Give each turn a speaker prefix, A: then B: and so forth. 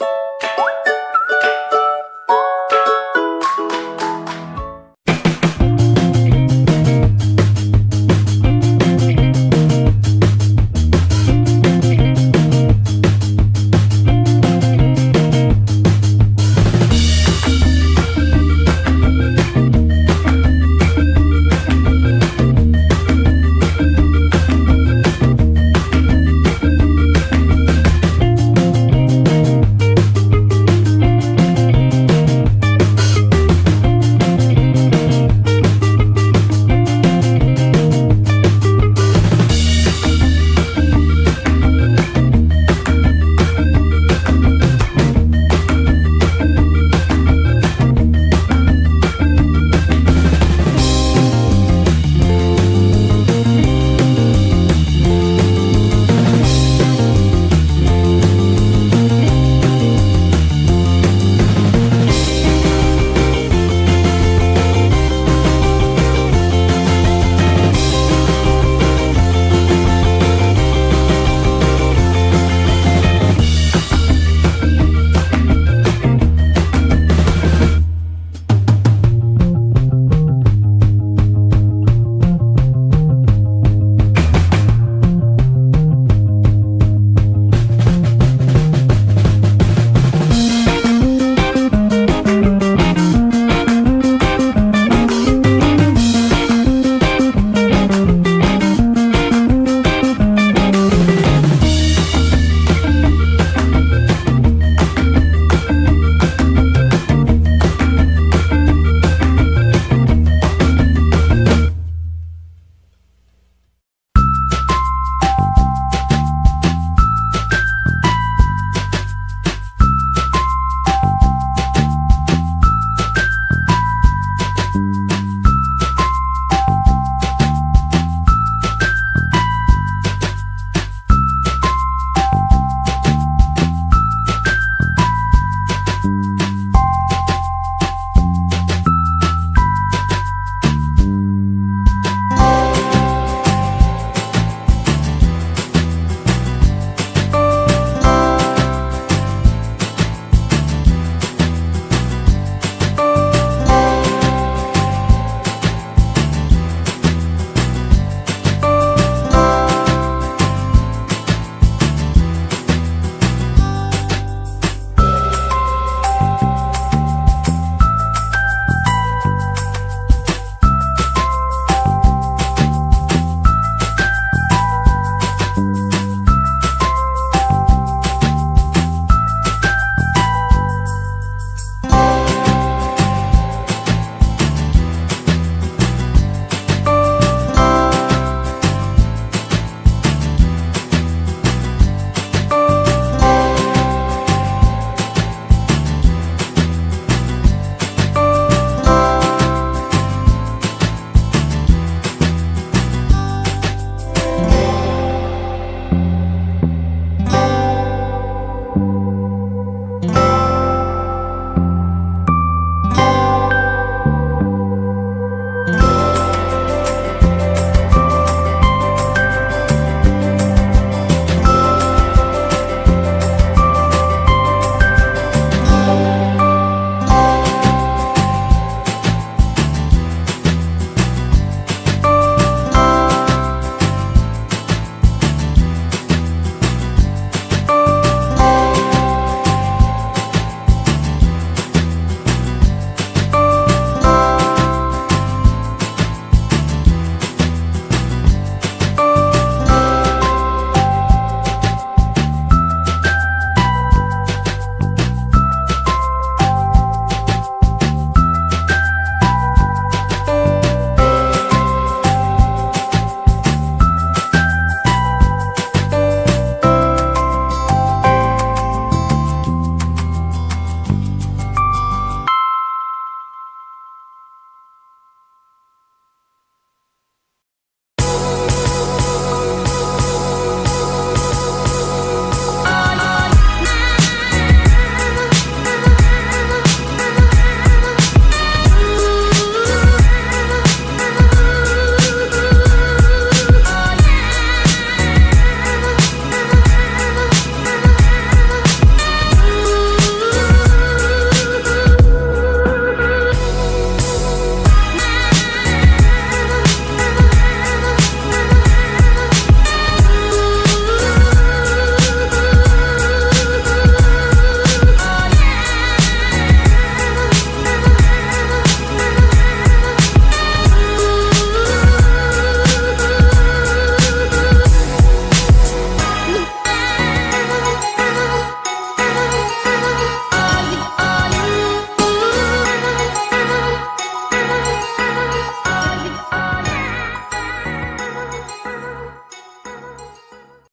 A: you